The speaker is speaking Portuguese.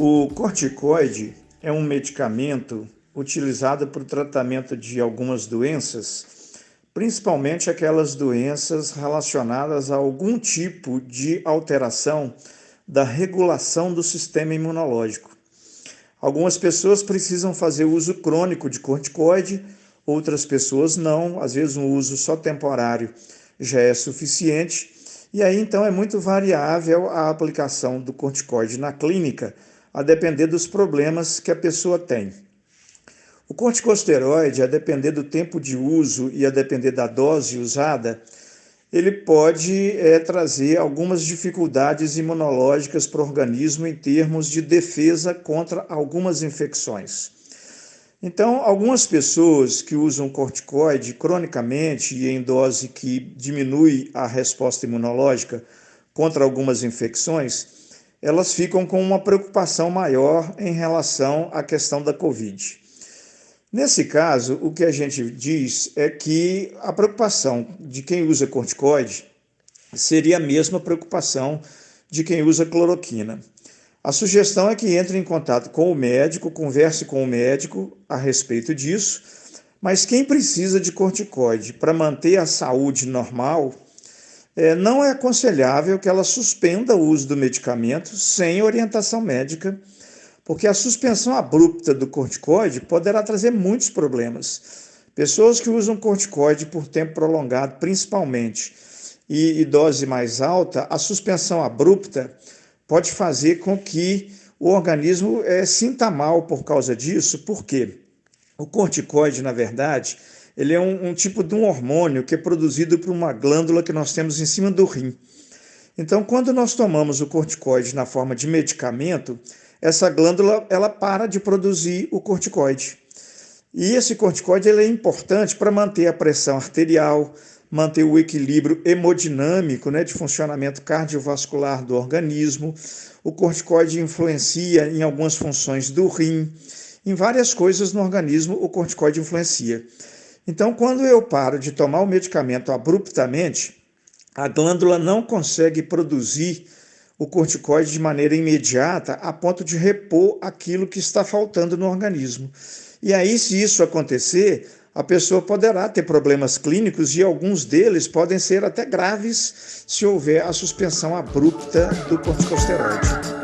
O corticoide é um medicamento utilizado para o tratamento de algumas doenças, principalmente aquelas doenças relacionadas a algum tipo de alteração da regulação do sistema imunológico. Algumas pessoas precisam fazer uso crônico de corticoide, outras pessoas não, às vezes um uso só temporário já é suficiente. E aí então é muito variável a aplicação do corticoide na clínica, a depender dos problemas que a pessoa tem. O corticosteroide, a depender do tempo de uso e a depender da dose usada, ele pode é, trazer algumas dificuldades imunológicas para o organismo em termos de defesa contra algumas infecções. Então, algumas pessoas que usam corticoide cronicamente e em dose que diminui a resposta imunológica contra algumas infecções, elas ficam com uma preocupação maior em relação à questão da Covid. Nesse caso, o que a gente diz é que a preocupação de quem usa corticoide seria a mesma preocupação de quem usa cloroquina. A sugestão é que entre em contato com o médico, converse com o médico a respeito disso, mas quem precisa de corticoide para manter a saúde normal, é, não é aconselhável que ela suspenda o uso do medicamento sem orientação médica porque a suspensão abrupta do corticoide poderá trazer muitos problemas. Pessoas que usam corticoide por tempo prolongado, principalmente, e, e dose mais alta, a suspensão abrupta pode fazer com que o organismo é, sinta mal por causa disso, porque o corticoide, na verdade, ele é um, um, tipo de um hormônio que é produzido por uma glândula que nós temos em cima do rim. Então, quando nós tomamos o corticoide na forma de medicamento, essa glândula ela para de produzir o corticoide. E esse corticoide ele é importante para manter a pressão arterial, manter o equilíbrio hemodinâmico né, de funcionamento cardiovascular do organismo. O corticoide influencia em algumas funções do rim, em várias coisas no organismo o corticoide influencia. Então, quando eu paro de tomar o medicamento abruptamente, a glândula não consegue produzir o corticoide de maneira imediata a ponto de repor aquilo que está faltando no organismo. E aí, se isso acontecer, a pessoa poderá ter problemas clínicos e alguns deles podem ser até graves se houver a suspensão abrupta do corticosteroide.